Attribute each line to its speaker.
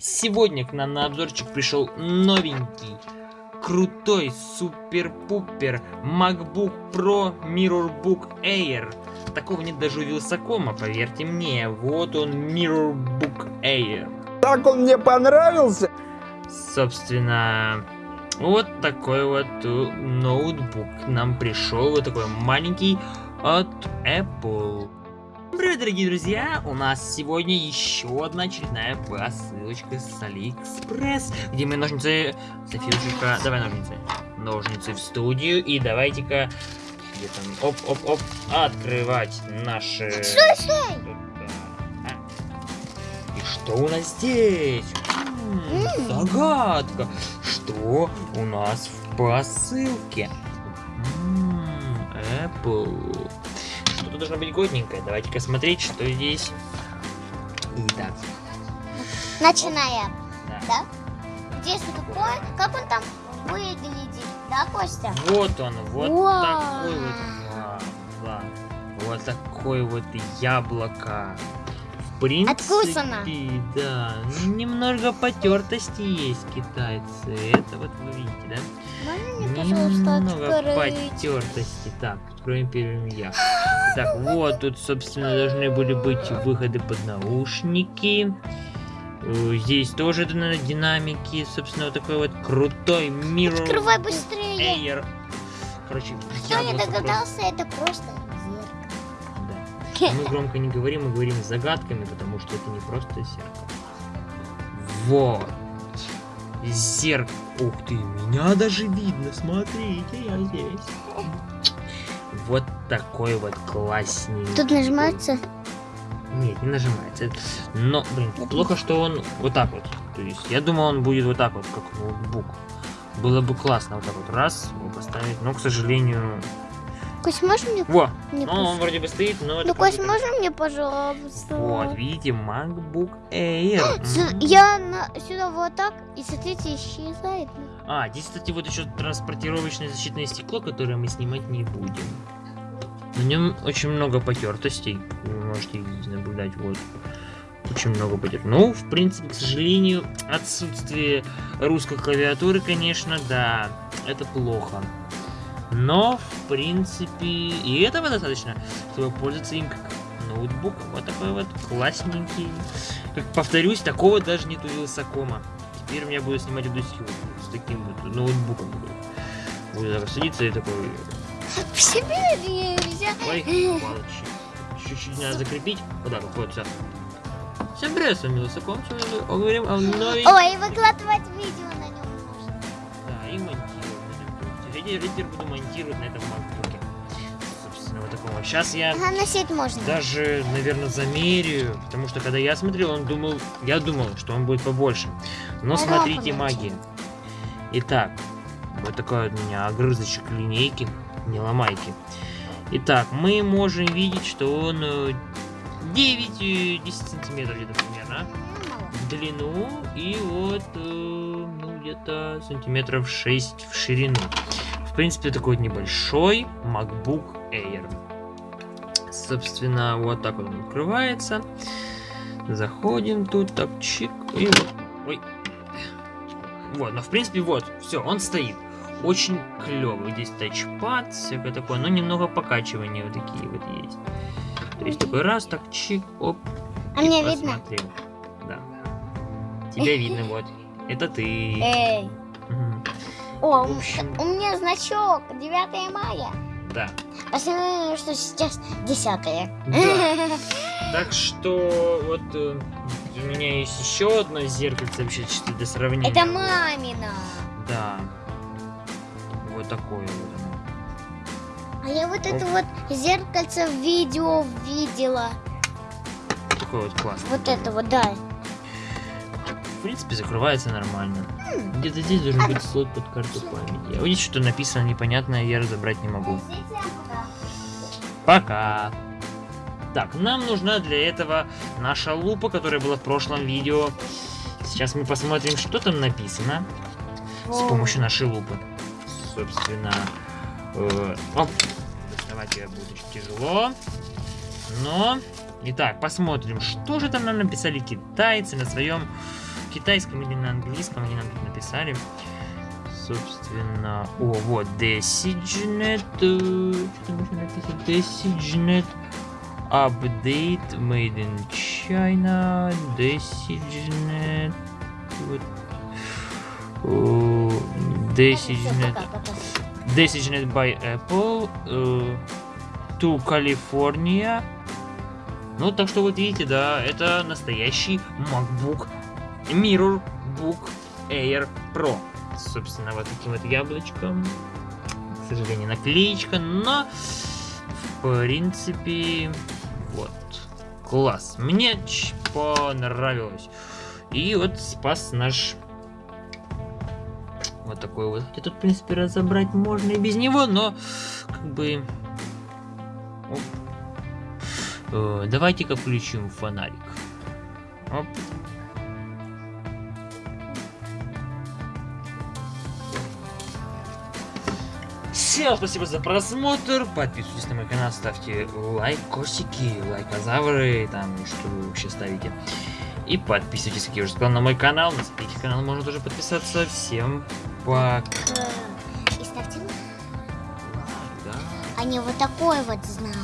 Speaker 1: Сегодня к нам на обзорчик пришел новенький, крутой, супер-пупер MacBook Pro MirrorBook Air. Такого нет даже у Вилсакома, поверьте мне. Вот он, MirrorBook Air.
Speaker 2: Так он мне понравился.
Speaker 1: Собственно, вот такой вот э, ноутбук нам пришел, вот такой маленький от Apple. Привет, дорогие друзья! У нас сегодня еще одна очередная посылочка с Алиэкспресс, где мы ножницы... Софиюшка, давай ножницы. Ножницы в студию, и давайте-ка... Где там? Оп-оп-оп. Открывать наши...
Speaker 3: Слушай!
Speaker 1: И что у нас здесь? Загадка. Что у нас в посылке? Apple. Что-то должно быть годненькое. Давайте-ка смотреть, что здесь. Итак,
Speaker 3: Начинаем.
Speaker 1: да.
Speaker 3: Да? Интересно, какой, как он там выглядит, да, Костя?
Speaker 1: Вот он, вот
Speaker 3: Вау.
Speaker 1: такой вот. Вау, да. Вот такой вот яблоко. Принципе,
Speaker 3: Откусано.
Speaker 1: да. Немного потертости есть китайцы. Это вот вы видите, да?
Speaker 3: Можно мне,
Speaker 1: Немного
Speaker 3: открыть?
Speaker 1: потертости. Так, откроем первым я. Так, вот тут, собственно, должны были быть выходы под наушники. Э, Здесь тоже динамики. Собственно, вот такой вот крутой Mirror
Speaker 3: Открывай быстрее.
Speaker 1: Air. Короче,
Speaker 3: Кто не догадался, это просто зеркало.
Speaker 1: просто-. Мы громко не говорим, мы говорим загадками, потому что это не просто зеркало. Вот. Зеркало. Ух ты, меня даже видно. Смотрите, я здесь. Вот такой вот классненький.
Speaker 3: Тут нажимается.
Speaker 1: Нет, не нажимается. Но, блин, плохо, что он вот так вот. То есть, я думал, он будет вот так вот, как ноутбук. Было бы классно вот так вот раз его поставить, но, к сожалению...
Speaker 3: Кость, можно мне?
Speaker 1: Во!
Speaker 3: мне
Speaker 1: Ну, он вроде бы стоит, но...
Speaker 3: Ну, Кость, можно мне, пожалуйста?
Speaker 1: Вот, видите, MacBook Air.
Speaker 3: Я на- сюда вот так, и смотрите, исчезает.
Speaker 1: А, здесь, кстати, вот еще транспортировочное защитное стекло, которое мы снимать не будем. На нем очень много потертостей. Вы можете видеть, наблюдать, вот. Очень много потертостей. Ну, в принципе, к сожалению, отсутствие русской клавиатуры, конечно, да, это плохо. Но, в принципе, и этого достаточно, чтобы пользоваться им как ноутбуком. Вот такой вот классненький. Как повторюсь, такого даже нет у Вилсакома. Теперь у меня буду снимать удосью с таким вот ноутбуком. Буду так садиться и такой...
Speaker 3: В себе нельзя.
Speaker 1: Ой. Чуть-чуть надо закрепить. Вот так вот, вот, все. Всем привет, с вами Вилсаком. Сегодня мы говорим о новой...
Speaker 3: Ой, и выкладывать видео на нем можно.
Speaker 1: Да, и на теперь буду монтировать на этом макбуке. Собственно, вот такого. Сейчас я...
Speaker 3: Ага, носить можно.
Speaker 1: даже, наверное, замерю, потому что когда я смотрел, он думал, я думал, что он будет побольше. Но
Speaker 3: Ага,
Speaker 1: смотрите, магия. Итак, вот такой вот у меня огрызочек линейки, не ломайте. Итак, мы можем видеть, что он э, 9-10 сантиметров где-то примерно
Speaker 3: мало.
Speaker 1: в длину и вот э, ну, где-то сантиметров 6 в ширину. В принципе, такой небольшой MacBook Air. Собственно, вот так вот он открывается. Заходим тут, так, чик, и вот. Ой. Вот, но в принципе, вот, все, он стоит. Очень клевый. Здесь тачпад, всякое такое, но немного покачивания вот такие вот есть. То есть такой раз, так, чик, оп,
Speaker 3: А мне видно?
Speaker 1: Да. Тебя видно, вот. Это ты.
Speaker 3: Эй. О, у- меня значок 9 мая.
Speaker 1: Да.
Speaker 3: Посмотрим, что сейчас 10
Speaker 1: Да. Так что вот э, у меня есть еще одно зеркальце вообще чисто для сравнения.
Speaker 3: Это мамина.
Speaker 1: Да. Вот такое вот оно.
Speaker 3: А я вот это вот зеркальце в видео видела.
Speaker 1: Такое вот классное.
Speaker 3: Вот это вот, да.
Speaker 1: В принципе, закрывается нормально. Где-то здесь должен быть слот под карту памяти. А вот здесь что-то написано непонятное, я разобрать не могу. Пока. Так, нам нужна для этого наша лупа, которая была в прошлом видео. Сейчас мы посмотрим, что там написано с помощью нашей лупы. Собственно, э, оп, доставать ее будет очень тяжело. Но, итак, посмотрим, что же там нам написали китайцы на своем китайском или на английском, они нам тут написали. Собственно, о, вот, DesiGnet, э? DesiGnet Update Made in China, DesiGnet, вот, о, DesiGnet, DesiGnet by Apple, э, to California. Ну, так что вот видите, да, это настоящий MacBook Mirror Book Air Pro. Собственно, вот таким вот яблочком. К сожалению, наклеечка, но в принципе, вот. Класс. Мне понравилось. И вот спас наш вот такой вот. Хотя тут, в принципе, разобрать можно и без него, но как бы... Э, Давайте-ка включим фонарик. Оп. Всем спасибо за просмотр. Подписывайтесь на мой канал, ставьте лайкосики, лайкозавры, там что вы вообще ставите. И подписывайтесь, как я уже сказал, на мой канал. На третий канал можно тоже подписаться. Всем пока.
Speaker 3: И ставьте лайк.
Speaker 1: Да.
Speaker 3: А не вот такой вот знак.